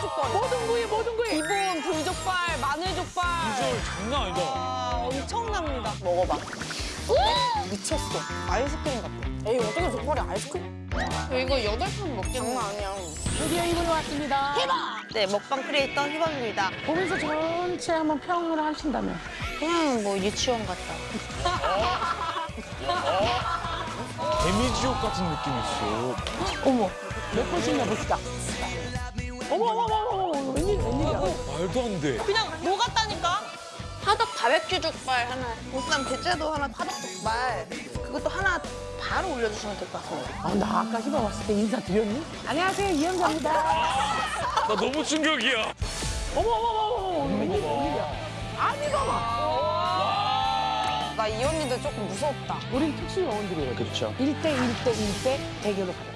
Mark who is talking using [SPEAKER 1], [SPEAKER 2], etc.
[SPEAKER 1] 족발.
[SPEAKER 2] 모든 부위 모든 부위.
[SPEAKER 1] 기본 불족발, 마늘족발.
[SPEAKER 3] 비주얼 장난 아니다.
[SPEAKER 1] 아, 엄청납니다. 먹어봐. 미쳤어. 아이스크림 같아. 에이, 어떻게 족발이 아이스크림? 이거 여덟 판 먹겠네. 장난 아니야.
[SPEAKER 2] 드디어 이분이 왔습니다.
[SPEAKER 1] 네, 먹방 크리에이터 희방입니다.
[SPEAKER 2] 보면서 전체 한번 평을 하신다면.
[SPEAKER 1] 그냥 뭐 유치원 같다.
[SPEAKER 3] 개미지옥 같은 느낌이 있어.
[SPEAKER 2] 어머, 몇 번씩 해봅시다. 어머, 어머, 어머, 어머, 웬일, 웬일이야.
[SPEAKER 3] 말도 안 돼.
[SPEAKER 1] 그냥 녹았다니까? 화덕 바베큐 족발 하나, 보쌈 대짜도 하나, 화덕 족발. 그것도 하나 바로 올려주시면 될 것 같습니다.
[SPEAKER 2] 아, 나 아까 희방 왔을 때 인사 드렸니? 안녕하세요, 이영자입니다.
[SPEAKER 3] 나 너무 충격이야.
[SPEAKER 2] 어머, 어머, 어머, 어머, 웬일, 웬일이야. 아니, 봐봐.
[SPEAKER 1] 나 이 언니도 조금 무섭다.
[SPEAKER 2] 우린 특수 요원들이에요.
[SPEAKER 3] 그렇죠.
[SPEAKER 2] 일대일대일대 대결로 가요.